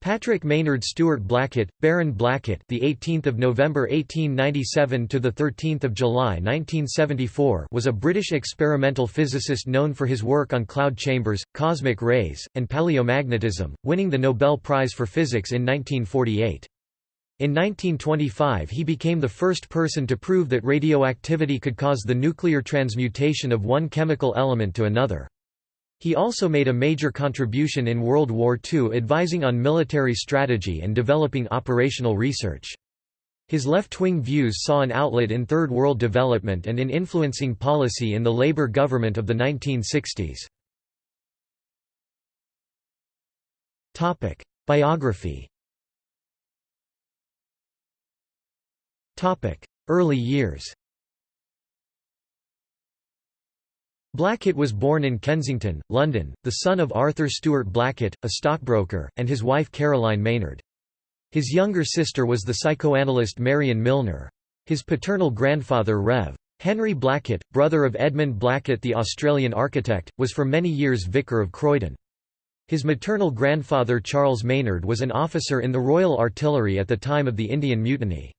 Patrick Maynard Stewart Blackett, Baron Blackett, the 18th of November 1897 to the 13th of July 1974, was a British experimental physicist known for his work on cloud chambers, cosmic rays, and paleomagnetism, winning the Nobel Prize for Physics in 1948. In 1925 he became the first person to prove that radioactivity could cause the nuclear transmutation of one chemical element to another. He also made a major contribution in World War II advising on military strategy and developing operational research. His left-wing views saw an outlet in Third World development and in influencing policy in the Labour government of the 1960s. Biography Early years Blackett was born in Kensington, London, the son of Arthur Stewart Blackett, a stockbroker, and his wife Caroline Maynard. His younger sister was the psychoanalyst Marion Milner. His paternal grandfather Rev. Henry Blackett, brother of Edmund Blackett the Australian architect, was for many years Vicar of Croydon. His maternal grandfather Charles Maynard was an officer in the Royal Artillery at the time of the Indian Mutiny.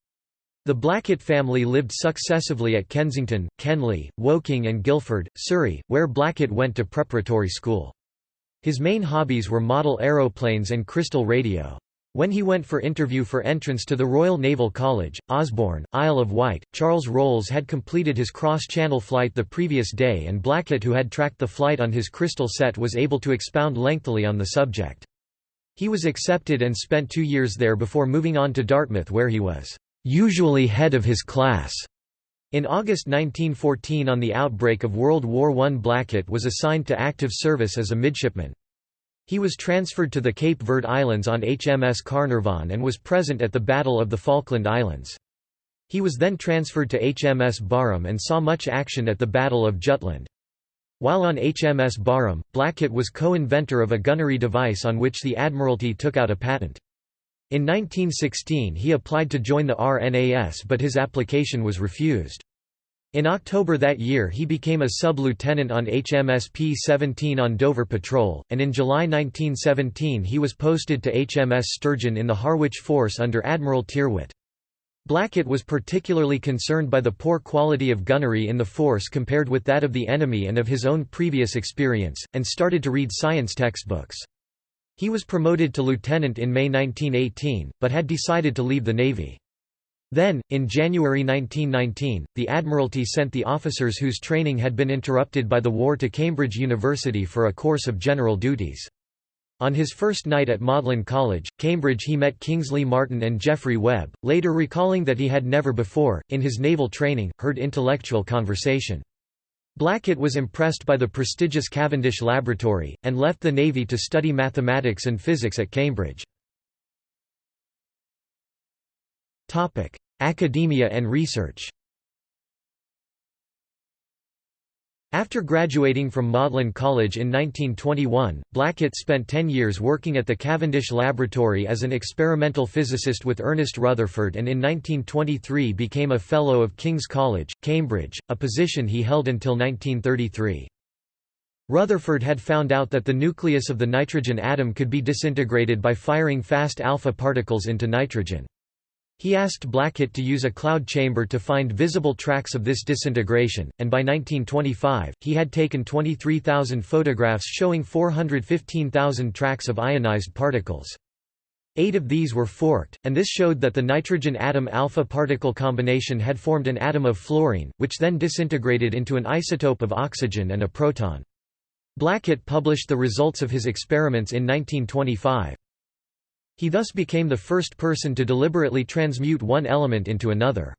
The Blackett family lived successively at Kensington, Kenley, Woking and Guildford, Surrey, where Blackett went to preparatory school. His main hobbies were model aeroplanes and crystal radio. When he went for interview for entrance to the Royal Naval College, Osborne, Isle of Wight, Charles Rolls had completed his cross-channel flight the previous day and Blackett who had tracked the flight on his crystal set was able to expound lengthily on the subject. He was accepted and spent two years there before moving on to Dartmouth where he was usually head of his class. In August 1914 on the outbreak of World War I Blackett was assigned to active service as a midshipman. He was transferred to the Cape Verde Islands on HMS Carnarvon and was present at the Battle of the Falkland Islands. He was then transferred to HMS Barham and saw much action at the Battle of Jutland. While on HMS Barham, Blackett was co-inventor of a gunnery device on which the Admiralty took out a patent. In 1916 he applied to join the RNAS but his application was refused. In October that year he became a sub-lieutenant on HMS P-17 on Dover Patrol, and in July 1917 he was posted to HMS Sturgeon in the Harwich Force under Admiral Tyrwhitt. Blackett was particularly concerned by the poor quality of gunnery in the force compared with that of the enemy and of his own previous experience, and started to read science textbooks. He was promoted to lieutenant in May 1918, but had decided to leave the Navy. Then, in January 1919, the Admiralty sent the officers whose training had been interrupted by the war to Cambridge University for a course of general duties. On his first night at Magdalene College, Cambridge he met Kingsley Martin and Geoffrey Webb, later recalling that he had never before, in his naval training, heard intellectual conversation. Blackett was impressed by the prestigious Cavendish Laboratory, and left the Navy to study mathematics and physics at Cambridge. Academia and research After graduating from Magdalene College in 1921, Blackett spent ten years working at the Cavendish Laboratory as an experimental physicist with Ernest Rutherford and in 1923 became a Fellow of King's College, Cambridge, a position he held until 1933. Rutherford had found out that the nucleus of the nitrogen atom could be disintegrated by firing fast alpha particles into nitrogen. He asked Blackett to use a cloud chamber to find visible tracks of this disintegration, and by 1925, he had taken 23,000 photographs showing 415,000 tracks of ionized particles. Eight of these were forked, and this showed that the nitrogen atom alpha particle combination had formed an atom of fluorine, which then disintegrated into an isotope of oxygen and a proton. Blackett published the results of his experiments in 1925. He thus became the first person to deliberately transmute one element into another.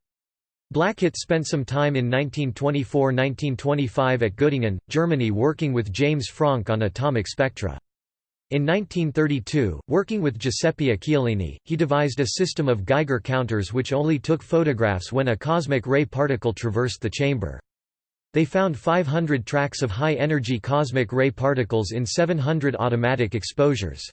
Blackett spent some time in 1924–1925 at Göttingen, Germany working with James Franck on atomic spectra. In 1932, working with Giuseppe Occhialini, he devised a system of Geiger counters which only took photographs when a cosmic ray particle traversed the chamber. They found 500 tracks of high-energy cosmic ray particles in 700 automatic exposures.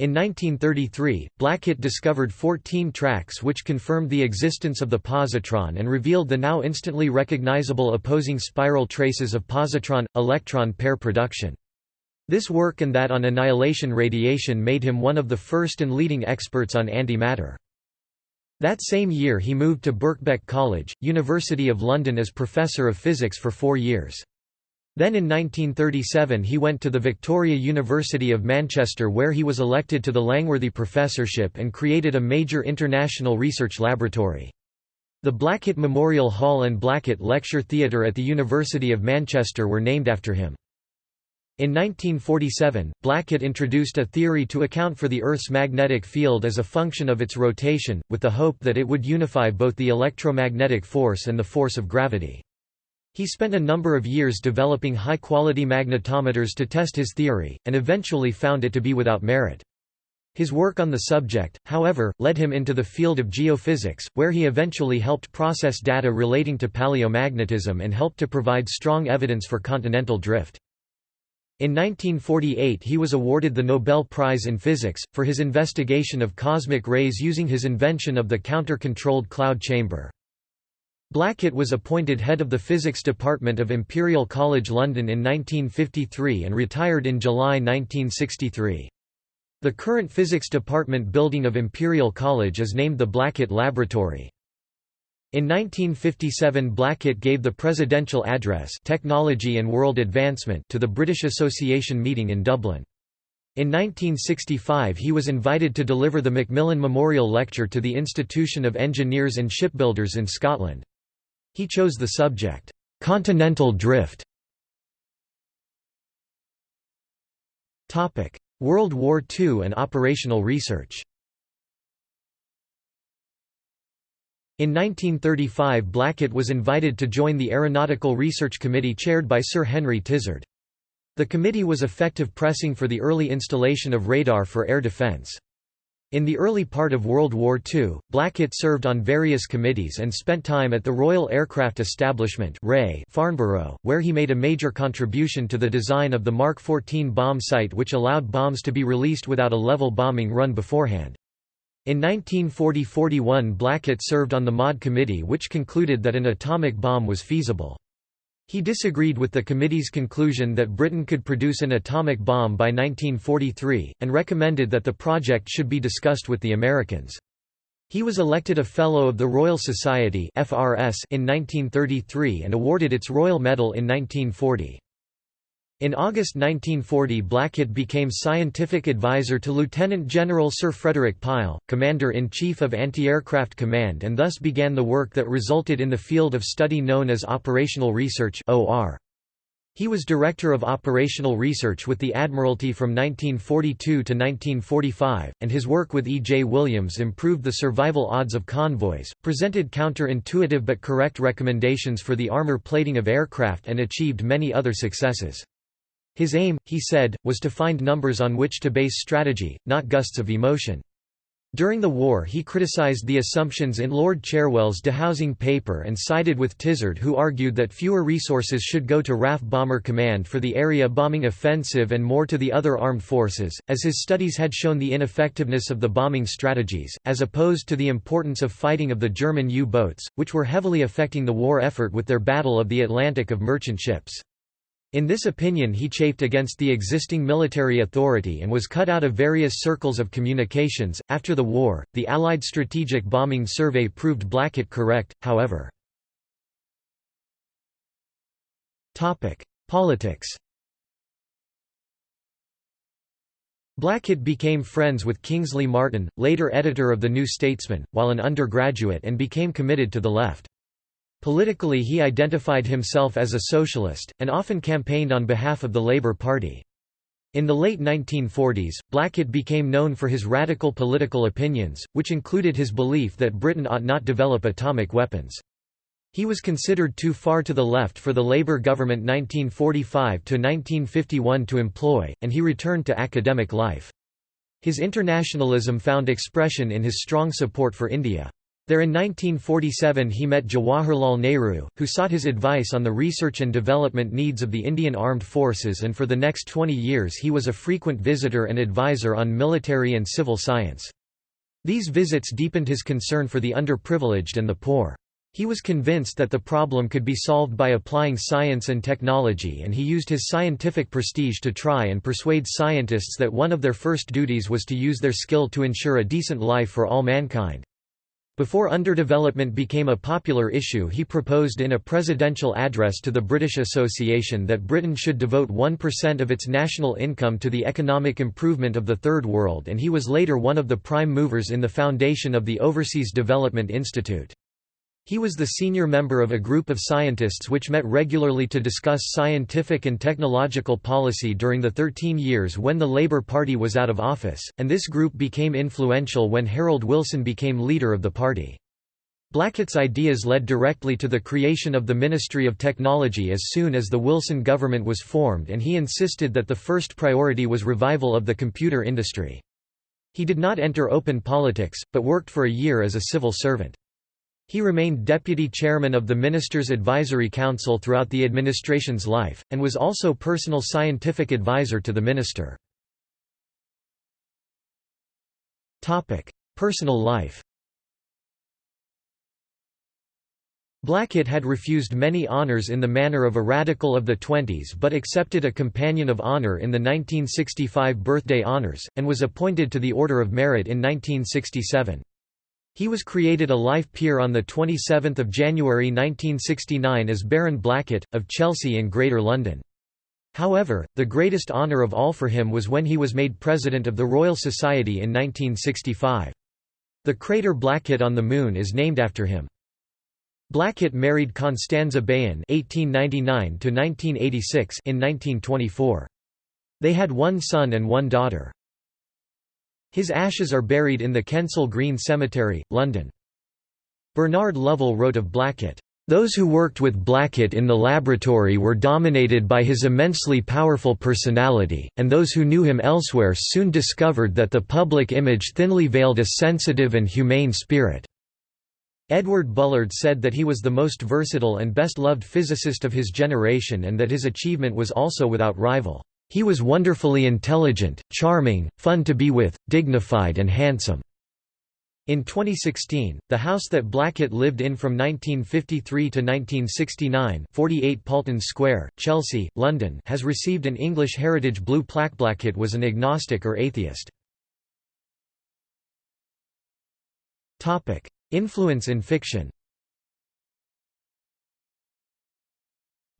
In 1933, Blackett discovered 14 tracks which confirmed the existence of the positron and revealed the now instantly recognizable opposing spiral traces of positron-electron pair production. This work and that on annihilation radiation made him one of the first and leading experts on antimatter. That same year he moved to Birkbeck College, University of London as Professor of Physics for four years. Then in 1937 he went to the Victoria University of Manchester where he was elected to the Langworthy Professorship and created a major international research laboratory. The Blackett Memorial Hall and Blackett Lecture Theatre at the University of Manchester were named after him. In 1947, Blackett introduced a theory to account for the Earth's magnetic field as a function of its rotation, with the hope that it would unify both the electromagnetic force and the force of gravity. He spent a number of years developing high-quality magnetometers to test his theory, and eventually found it to be without merit. His work on the subject, however, led him into the field of geophysics, where he eventually helped process data relating to paleomagnetism and helped to provide strong evidence for continental drift. In 1948 he was awarded the Nobel Prize in Physics, for his investigation of cosmic rays using his invention of the counter-controlled cloud chamber. Blackett was appointed head of the physics department of Imperial College London in 1953 and retired in July 1963. The current physics department building of Imperial College is named the Blackett Laboratory. In 1957 Blackett gave the Presidential Address Technology and World Advancement to the British Association meeting in Dublin. In 1965 he was invited to deliver the Macmillan Memorial Lecture to the Institution of Engineers and Shipbuilders in Scotland. He chose the subject, "'Continental Drift". World War II and operational research In 1935 Blackett was invited to join the Aeronautical Research Committee chaired by Sir Henry Tizard. The committee was effective pressing for the early installation of radar for air defence. In the early part of World War II, Blackett served on various committees and spent time at the Royal Aircraft Establishment Farnborough, where he made a major contribution to the design of the Mark 14 bomb sight which allowed bombs to be released without a level bombing run beforehand. In 1940–41 Blackett served on the MAUD committee which concluded that an atomic bomb was feasible. He disagreed with the committee's conclusion that Britain could produce an atomic bomb by 1943, and recommended that the project should be discussed with the Americans. He was elected a Fellow of the Royal Society in 1933 and awarded its Royal Medal in 1940. In August 1940 Blackett became scientific advisor to Lieutenant General Sir Frederick Pile, Commander-in-Chief of Anti-Aircraft Command and thus began the work that resulted in the field of study known as Operational Research He was Director of Operational Research with the Admiralty from 1942 to 1945, and his work with E. J. Williams improved the survival odds of convoys, presented counter-intuitive but correct recommendations for the armor plating of aircraft and achieved many other successes. His aim, he said, was to find numbers on which to base strategy, not gusts of emotion. During the war he criticized the assumptions in Lord Cherwell's dehousing paper and sided with Tizard who argued that fewer resources should go to RAF Bomber Command for the area bombing offensive and more to the other armed forces, as his studies had shown the ineffectiveness of the bombing strategies, as opposed to the importance of fighting of the German U-boats, which were heavily affecting the war effort with their Battle of the Atlantic of merchant ships. In this opinion he chafed against the existing military authority and was cut out of various circles of communications. After the war, the Allied Strategic Bombing Survey proved Blackett correct, however. Politics Blackett became friends with Kingsley Martin, later editor of The New Statesman, while an undergraduate and became committed to the left. Politically he identified himself as a socialist, and often campaigned on behalf of the Labour Party. In the late 1940s, Blackett became known for his radical political opinions, which included his belief that Britain ought not develop atomic weapons. He was considered too far to the left for the Labour government 1945–1951 to employ, and he returned to academic life. His internationalism found expression in his strong support for India. There in 1947 he met Jawaharlal Nehru, who sought his advice on the research and development needs of the Indian Armed Forces and for the next 20 years he was a frequent visitor and advisor on military and civil science. These visits deepened his concern for the underprivileged and the poor. He was convinced that the problem could be solved by applying science and technology and he used his scientific prestige to try and persuade scientists that one of their first duties was to use their skill to ensure a decent life for all mankind. Before underdevelopment became a popular issue he proposed in a presidential address to the British Association that Britain should devote 1% of its national income to the economic improvement of the Third World and he was later one of the prime movers in the foundation of the Overseas Development Institute. He was the senior member of a group of scientists which met regularly to discuss scientific and technological policy during the 13 years when the Labour Party was out of office, and this group became influential when Harold Wilson became leader of the party. Blackett's ideas led directly to the creation of the Ministry of Technology as soon as the Wilson government was formed and he insisted that the first priority was revival of the computer industry. He did not enter open politics, but worked for a year as a civil servant. He remained deputy chairman of the Ministers' Advisory Council throughout the administration's life, and was also personal scientific advisor to the minister. Personal life Blackett had refused many honours in the manner of a radical of the twenties but accepted a Companion of Honour in the 1965 Birthday Honours, and was appointed to the Order of Merit in 1967. He was created a life peer on 27 January 1969 as Baron Blackett, of Chelsea in Greater London. However, the greatest honour of all for him was when he was made President of the Royal Society in 1965. The crater Blackett on the Moon is named after him. Blackett married Constanza Bayen (1899–1986) in 1924. They had one son and one daughter. His ashes are buried in the Kensal Green Cemetery, London. Bernard Lovell wrote of Blackett, "...those who worked with Blackett in the laboratory were dominated by his immensely powerful personality, and those who knew him elsewhere soon discovered that the public image thinly veiled a sensitive and humane spirit." Edward Bullard said that he was the most versatile and best-loved physicist of his generation and that his achievement was also without rival. He was wonderfully intelligent, charming, fun to be with, dignified and handsome. In 2016, the house that Blackett lived in from 1953 to 1969 48 Paulton Square, Chelsea, London has received an English Heritage Blue plaque. Blackett was an agnostic or atheist. Influence in fiction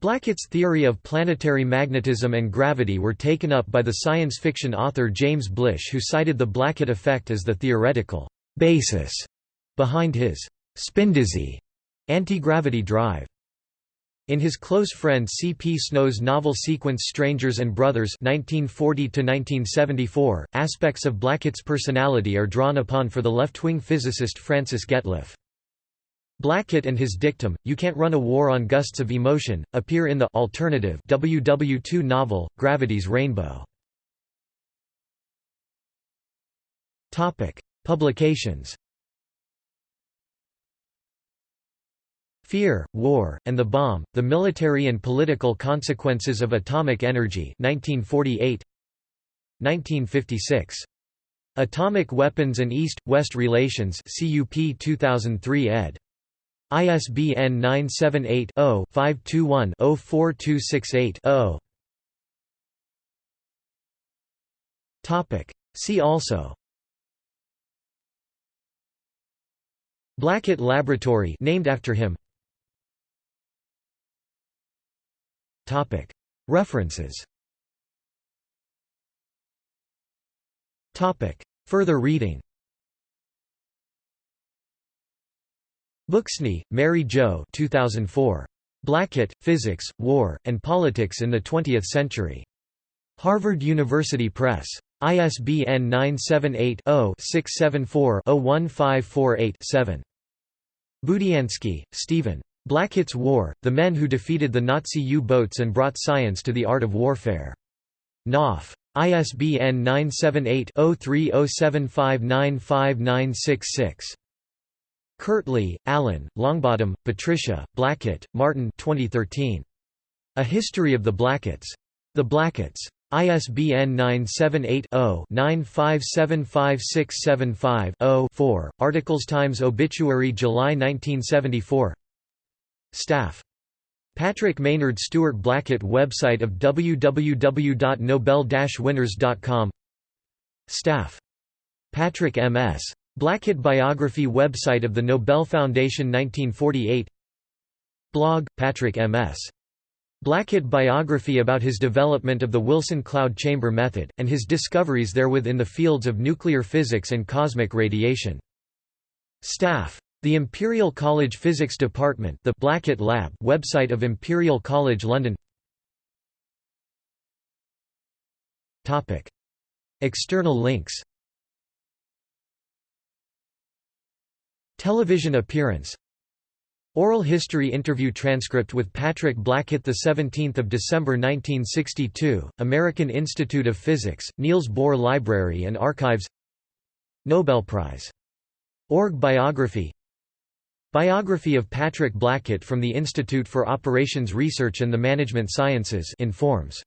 Blackett's theory of planetary magnetism and gravity were taken up by the science fiction author James Blish who cited the Blackett effect as the theoretical basis behind his spindizzy anti-gravity drive. In his close friend C. P. Snow's novel sequence Strangers and Brothers 1940 aspects of Blackett's personality are drawn upon for the left-wing physicist Francis Getliff. Blackett and his dictum, You Can't Run a War on Gusts of Emotion, appear in the alternative WW2 novel, Gravity's Rainbow. Publications Fear, War, and the Bomb, The Military and Political Consequences of Atomic Energy 1948 1956. Atomic Weapons and East-West Relations CUP 2003 ed. ISBN 978-0-521-04268-0. See also. Blackett Laboratory named after him. References. Further reading Booksney, Mary Jo 2004. Blackett, Physics, War, and Politics in the Twentieth Century. Harvard University Press. ISBN 978-0-674-01548-7. Budiansky, Stephen. Blackett's War, The Men Who Defeated the Nazi U-Boats and Brought Science to the Art of Warfare. Knopf. ISBN 978 0307595966. Kirtley, Alan, Longbottom, Patricia, Blackett, Martin 2013. A History of the Blacketts. The Blacketts. ISBN 978-0-9575675-0-4, Articles Times Obituary July 1974 Staff. Patrick Maynard Stewart Blackett Website of www.nobel-winners.com Staff. Patrick M.S. Blackett Biography Website of the Nobel Foundation 1948 Blog, Patrick M.S. Blackett biography about his development of the Wilson cloud chamber method, and his discoveries therewith in the fields of nuclear physics and cosmic radiation. Staff. The Imperial College Physics Department the Blackett Lab website of Imperial College London External links Television appearance. Oral history interview transcript with Patrick Blackett 17 December 1962, American Institute of Physics, Niels Bohr Library and Archives. Nobel Prize. Org biography. Biography of Patrick Blackett from the Institute for Operations Research and the Management Sciences informs